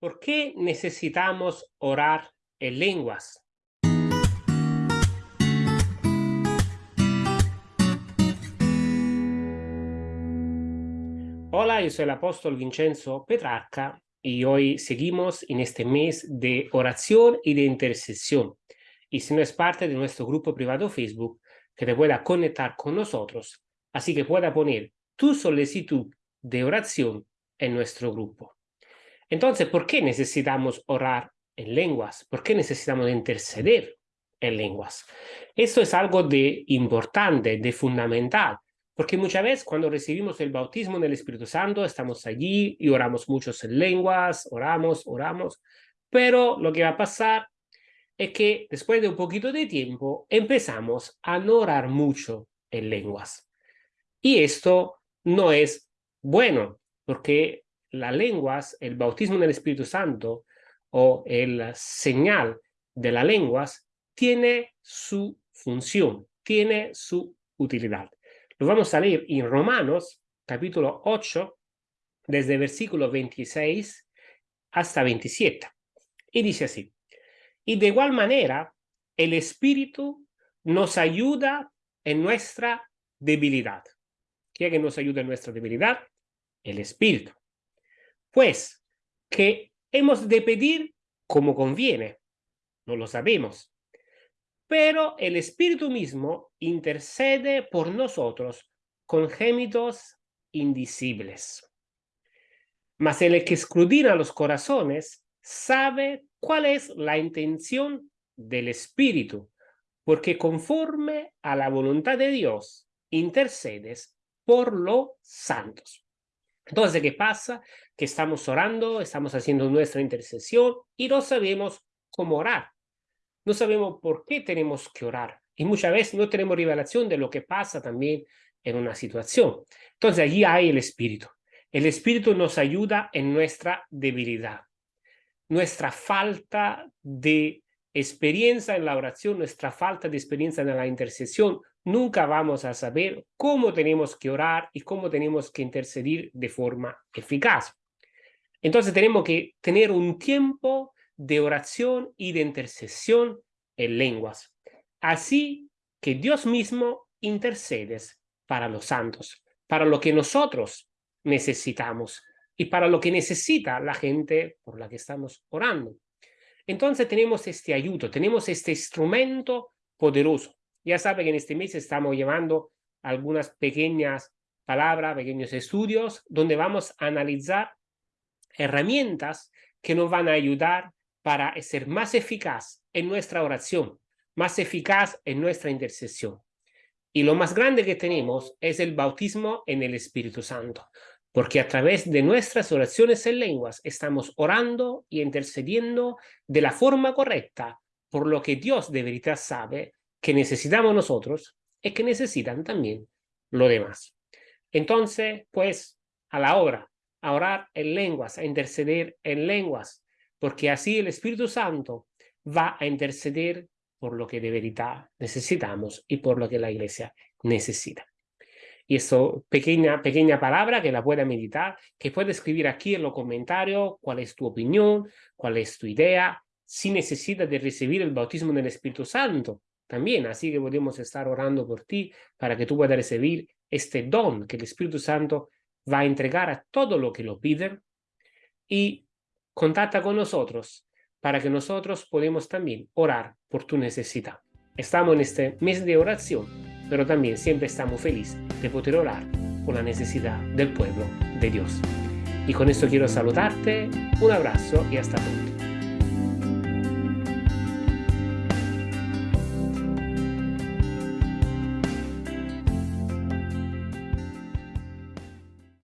¿Por qué necesitamos orar en lenguas? Hola, yo soy el apóstol Vincenzo Petrarca y hoy seguimos en este mes de oración y de intercesión. Y si no es parte de nuestro grupo privado Facebook, que te pueda conectar con nosotros, así que pueda poner tu solicitud de oración en nuestro grupo. Entonces, ¿por qué necesitamos orar en lenguas? ¿Por qué necesitamos interceder en lenguas? Esto es algo de importante, de fundamental, porque muchas veces cuando recibimos el bautismo en el Espíritu Santo, estamos allí y oramos muchos en lenguas, oramos, oramos, pero lo que va a pasar es que después de un poquito de tiempo empezamos a no orar mucho en lenguas. Y esto no es bueno, porque las lenguas, el bautismo en el Espíritu Santo o el señal de las lenguas tiene su función, tiene su utilidad. Lo vamos a leer en Romanos, capítulo 8, desde versículo 26 hasta 27. Y dice así, y de igual manera, el Espíritu nos ayuda en nuestra debilidad. ¿Quién que nos ayuda en nuestra debilidad? El Espíritu pues que hemos de pedir como conviene, no lo sabemos. Pero el Espíritu mismo intercede por nosotros con gémitos indicibles. Mas el que escudina los corazones sabe cuál es la intención del Espíritu, porque conforme a la voluntad de Dios intercedes por los santos. Entonces, ¿qué pasa? Que estamos orando, estamos haciendo nuestra intercesión y no sabemos cómo orar. No sabemos por qué tenemos que orar. Y muchas veces no tenemos revelación de lo que pasa también en una situación. Entonces, allí hay el Espíritu. El Espíritu nos ayuda en nuestra debilidad, nuestra falta de experiencia en la oración, nuestra falta de experiencia en la intercesión, nunca vamos a saber cómo tenemos que orar y cómo tenemos que interceder de forma eficaz. Entonces tenemos que tener un tiempo de oración y de intercesión en lenguas. Así que Dios mismo intercede para los santos, para lo que nosotros necesitamos y para lo que necesita la gente por la que estamos orando. Entonces tenemos este ayudo, tenemos este instrumento poderoso ya sabe que en este mes estamos llevando algunas pequeñas palabras, pequeños estudios, donde vamos a analizar herramientas que nos van a ayudar para ser más eficaz en nuestra oración, más eficaz en nuestra intercesión. Y lo más grande que tenemos es el bautismo en el Espíritu Santo, porque a través de nuestras oraciones en lenguas estamos orando y intercediendo de la forma correcta por lo que Dios de verdad sabe que necesitamos nosotros es que necesitan también lo demás. Entonces, pues, a la obra, a orar en lenguas, a interceder en lenguas, porque así el Espíritu Santo va a interceder por lo que de verdad necesitamos y por lo que la iglesia necesita. Y eso, pequeña, pequeña palabra que la pueda meditar, que puede escribir aquí en los comentarios cuál es tu opinión, cuál es tu idea, si necesitas de recibir el bautismo del Espíritu Santo, también. Así que podemos estar orando por ti para que tú puedas recibir este don que el Espíritu Santo va a entregar a todo lo que lo piden y contacta con nosotros para que nosotros podamos también orar por tu necesidad. Estamos en este mes de oración, pero también siempre estamos felices de poder orar por la necesidad del pueblo de Dios. Y con esto quiero saludarte, un abrazo y hasta pronto.